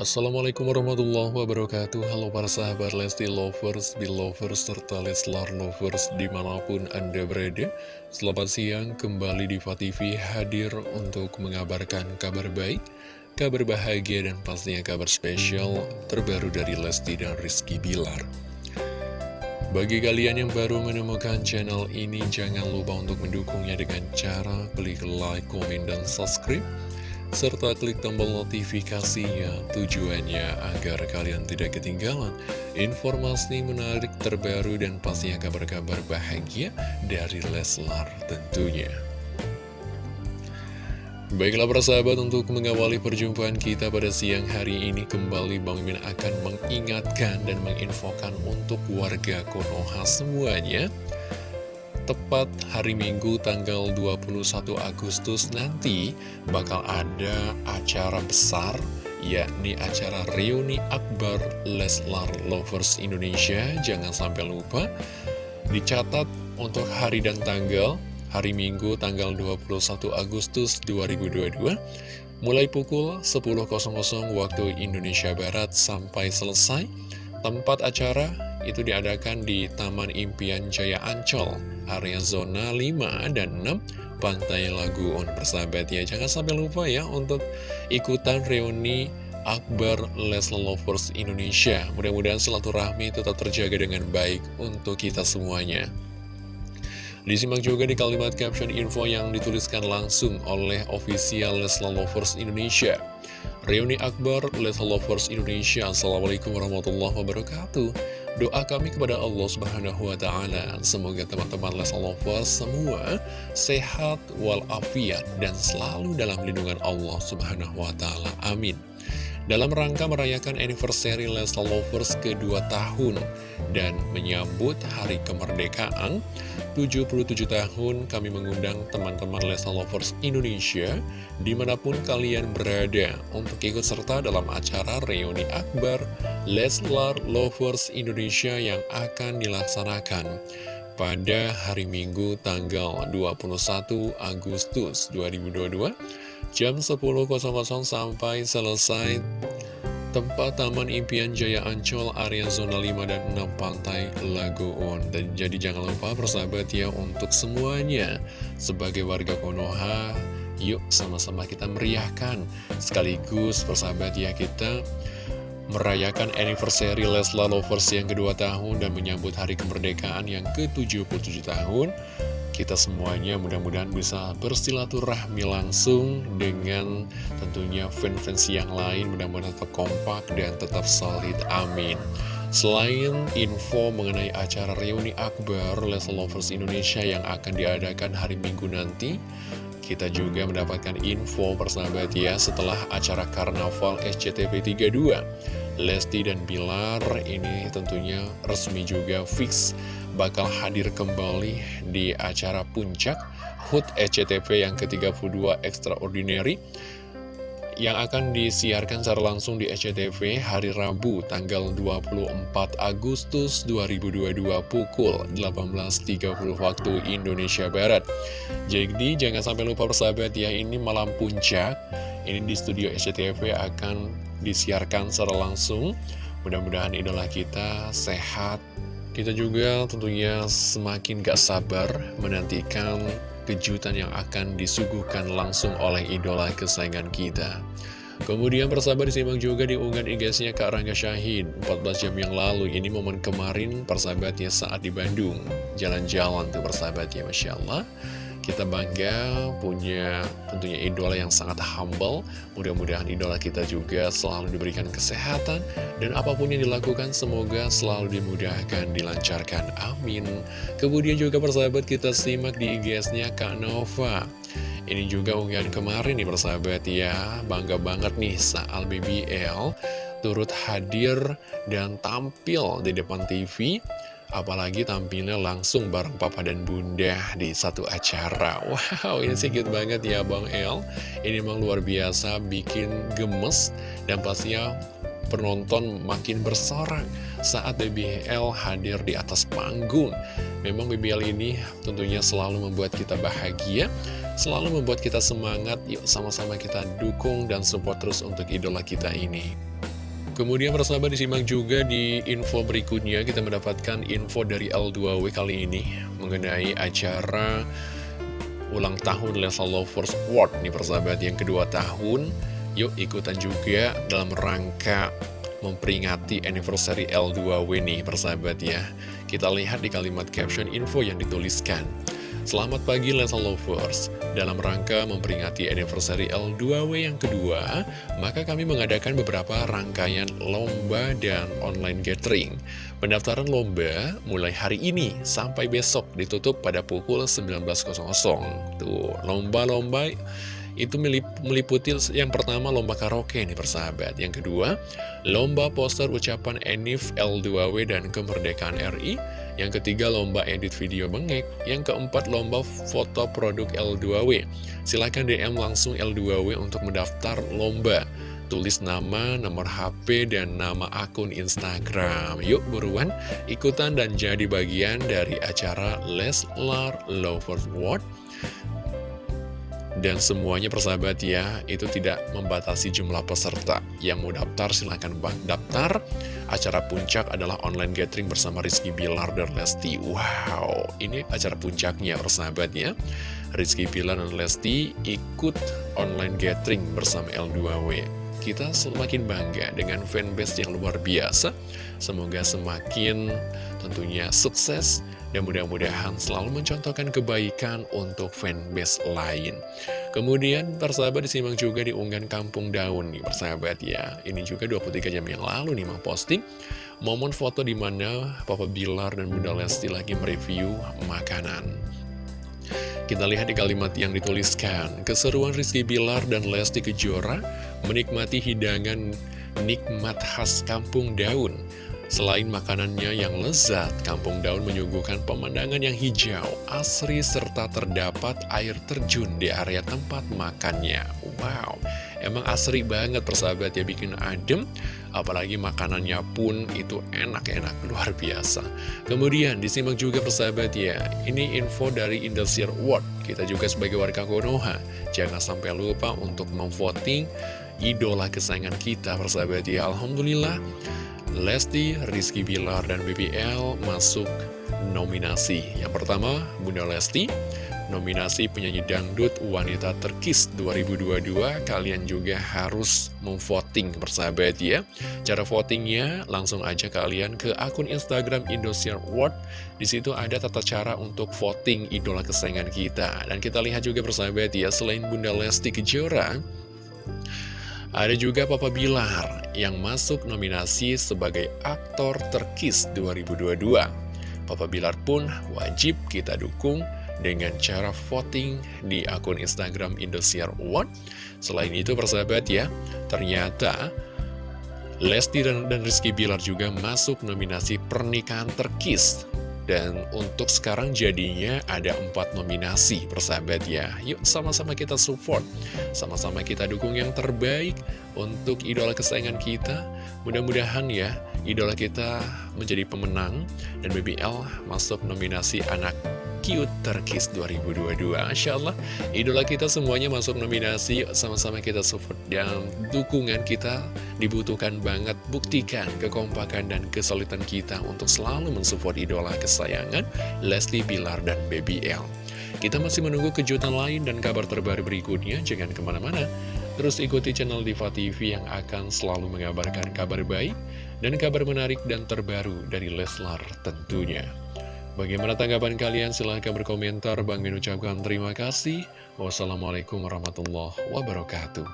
Assalamualaikum warahmatullahi wabarakatuh. Halo para sahabat Lesti Lovers, Belovers, serta Leslar Lovers di mana pun Anda berada. Selamat siang, kembali di TV hadir untuk mengabarkan kabar baik Kabar bahagia dan pastinya kabar spesial terbaru dari Lesti dan Rizky Bilar. Bagi kalian yang baru menemukan channel ini, jangan lupa untuk mendukungnya dengan cara klik like, komen, dan subscribe serta klik tombol notifikasinya tujuannya agar kalian tidak ketinggalan informasi menarik terbaru dan pastinya kabar-kabar bahagia dari Leslar tentunya. Baiklah para sahabat untuk mengawali perjumpaan kita pada siang hari ini kembali Bang Min akan mengingatkan dan menginfokan untuk warga Konoha semuanya tepat hari Minggu tanggal 21 Agustus nanti bakal ada acara besar yakni acara reuni akbar Leslar Lovers Indonesia. Jangan sampai lupa dicatat untuk hari dan tanggal hari Minggu tanggal 21 Agustus 2022 mulai pukul 10.00 waktu Indonesia Barat sampai selesai tempat acara itu diadakan di Taman Impian Jaya Ancol area zona 5 dan 6 Pantai Laguun persahabat ya Jangan sampai lupa ya untuk ikutan reuni Akbar Leslie Lovers Indonesia. Mudah-mudahan silaturahmi tetap terjaga dengan baik untuk kita semuanya. Disimak juga di kalimat caption info yang dituliskan langsung oleh official Leslie Lovers Indonesia Reuni Akbar Leslie Lovers Indonesia Assalamualaikum warahmatullahi wabarakatuh Doa kami kepada Allah Subhanahu wa taala semoga teman-teman Les Lovers semua sehat walafiat dan selalu dalam lindungan Allah Subhanahu wa taala. Amin. Dalam rangka merayakan anniversary Leslar Lovers kedua tahun dan menyambut hari kemerdekaan 77 tahun kami mengundang teman-teman Leslar Lovers Indonesia di mana pun kalian berada untuk ikut serta dalam acara reuni akbar Leslar Lovers Indonesia yang akan dilaksanakan pada hari Minggu tanggal 21 Agustus 2022 jam 10.00 sampai selesai. Tempat Taman Impian Jaya Ancol area zona 5 dan 6 Pantai Lagoon dan jadi jangan lupa persahabat ya untuk semuanya. Sebagai warga Konoha yuk sama-sama kita meriahkan. Sekaligus persahabat ya kita merayakan anniversary Leslar Lovers yang kedua tahun dan menyambut hari kemerdekaan yang ke-77 tahun kita semuanya mudah-mudahan bisa bersilaturahmi langsung dengan tentunya fans-fans yang lain mudah-mudahan tetap kompak dan tetap solid, amin. Selain info mengenai acara reuni akbar Leslie Lovers Indonesia yang akan diadakan hari Minggu nanti kita juga mendapatkan info persahabat ya setelah acara Karnaval SCTV 32 Lesti dan Bilar ini tentunya resmi juga fix bakal hadir kembali di acara puncak HUT ECTV yang ke-32 Extraordinary yang akan disiarkan secara langsung di SCTV hari Rabu tanggal 24 Agustus 2022 pukul 18.30 waktu Indonesia Barat. Jadi jangan sampai lupa persahabat ya ini malam puncak ini di studio SCTV akan disiarkan secara langsung. Mudah-mudahan idola kita sehat kita juga tentunya semakin gak sabar menantikan kejutan yang akan disuguhkan langsung oleh idola kesayangan kita. Kemudian persahabat disimak juga di unggahan IG-nya Kak Rangga Syahid 14 jam yang lalu Ini momen kemarin persahabatnya saat di Bandung Jalan-jalan tuh persahabatnya Masya Allah kita bangga punya tentunya idola yang sangat humble. Mudah-mudahan idola kita juga selalu diberikan kesehatan Dan apa pun yang dilakukan semoga selalu dimudahkan, dilancarkan. Amin. Kemudian juga persahabat kita simak di IGS-nya Kak Nova. Ini juga unggahan kemarin nih persahabat ya. Bangga banget nih Saal BBL turut hadir dan tampil di depan TV Apalagi tampilnya langsung bareng papa dan bunda di satu acara. Wow ini sih banget ya Bang El. Ini memang luar biasa bikin gemes Dan pastinya penonton makin bersorak saat BBL hadir di atas panggung. Memang BBL ini tentunya selalu membuat kita bahagia Selalu membuat kita semangat. Yuk sama-sama kita dukung dan support terus untuk idola kita ini Kemudian persahabat disimak juga di info berikutnya. Kita mendapatkan info dari L2W kali ini mengenai acara ulang tahun Leslar Lovers Award. Nih persahabat yang kedua tahun. Yuk ikutan juga dalam rangka memperingati anniversary L2W nih persahabat ya. Kita lihat di kalimat caption info yang dituliskan Selamat pagi Lesa Lovers. Dalam rangka memperingati anniversary L2W yang kedua Maka kami mengadakan beberapa rangkaian lomba dan online gathering. Pendaftaran lomba mulai hari ini sampai besok ditutup pada pukul 19.00 Tuh, lomba-lomba itu meliputi yang pertama lomba karaoke nih persahabat. Yang kedua, lomba poster ucapan Enif L2W dan kemerdekaan RI Yang ketiga, lomba edit video bengek. Yang keempat, lomba foto produk L2W Silahkan DM langsung L2W untuk mendaftar lomba. Tulis nama, nomor HP, dan nama akun Instagram. Yuk buruan, ikutan dan jadi bagian dari acara Leslar Lovers World dan semuanya persahabat ya, itu tidak membatasi jumlah peserta. Yang mau daftar silahkan bang daftar. Acara puncak adalah online gathering bersama Rizky Bilar dan Lesti. Wow, ini acara puncaknya persahabat ya. Rizky Bilar dan Lesti ikut online gathering bersama L2W. Kita semakin bangga dengan fanbase yang luar biasa. Semoga semakin tentunya sukses dan mudah-mudahan selalu mencontohkan kebaikan untuk fanbase lain. Kemudian persahabat disimak juga di unggahan Kampung Daun nih persahabat ya. Ini juga 23 jam yang lalu nih mau posting momen foto di mana Papa Bilar dan Bunda Lesti lagi mereview makanan. Kita lihat di kalimat yang dituliskan, keseruan Rizky Bilar dan Lesti Kejora menikmati hidangan nikmat khas Kampung Daun. Selain makanannya yang lezat, Kampung Daun menyuguhkan pemandangan yang hijau, asri, serta terdapat air terjun di area tempat makannya. Wow, emang asri banget persahabat ya, bikin adem, apalagi makanannya pun itu enak-enak, luar biasa. Kemudian disimak juga persahabat ya, ini info dari Indosiar World. Kita juga sebagai warga Konoha, jangan sampai lupa untuk memvoting idola kesayangan kita persahabat ya. Alhamdulillah Lesti, Rizky Bilar, dan BBL masuk nominasi. Yang pertama, Bunda Lesti, nominasi penyanyi dangdut wanita terkis 2022. Kalian juga harus memvoting persahabat ya. Cara votingnya langsung aja kalian ke akun Instagram Indosiar World. Di situ ada tata cara untuk voting idola kesayangan kita. Dan kita lihat juga persahabat ya, selain Bunda Lesti Kejora, ada juga Papa Bilar yang masuk nominasi sebagai aktor terkis 2022. Papa Bilar pun wajib kita dukung dengan cara voting di akun Instagram Indosiar One. Selain itu persahabat ya, ternyata Lesti dan, dan Rizky Bilar juga masuk nominasi pernikahan terkis. Dan untuk sekarang jadinya ada empat nominasi persahabat ya. Yuk sama-sama kita support. Sama-sama kita dukung yang terbaik untuk idola kesayangan kita. Mudah-mudahan ya idola kita menjadi pemenang Dan BBL masuk nominasi anak Cute Terkis 2022 Masya Allah, idola kita semuanya masuk nominasi. Sama-sama kita support dan dukungan kita dibutuhkan banget. Buktikan kekompakan dan kesulitan kita Untuk selalu mensupport idola kesayangan Leslie Bilar dan Baby L. Kita masih menunggu kejutan lain dan kabar terbaru berikutnya. Jangan ke mana-mana Terus ikuti channel Diva TV yang akan selalu mengabarkan kabar baik dan kabar menarik dan terbaru dari Leslar tentunya. Bagaimana tanggapan kalian? Silahkan berkomentar. Bang Min ucapkan terima kasih. Wassalamualaikum warahmatullahi wabarakatuh.